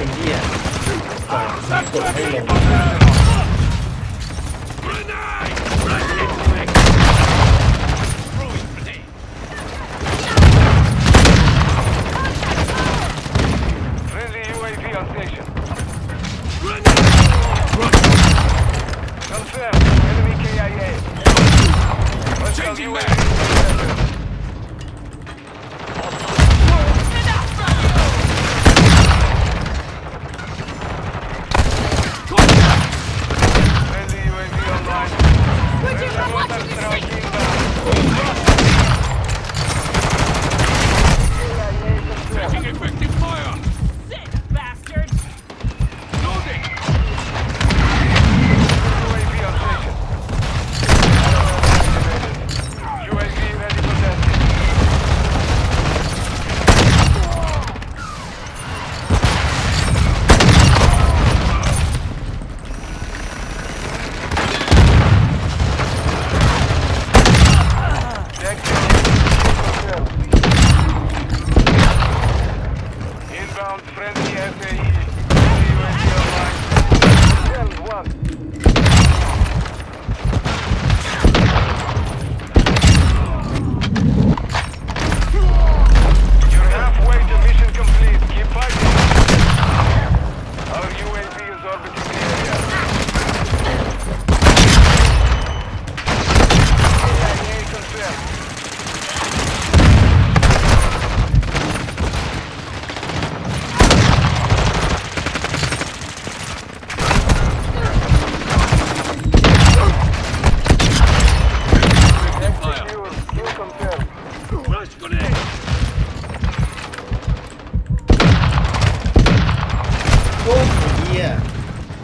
อ้เหี้ยกดให้ลงเ Конструктивно.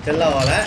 chết lò đấy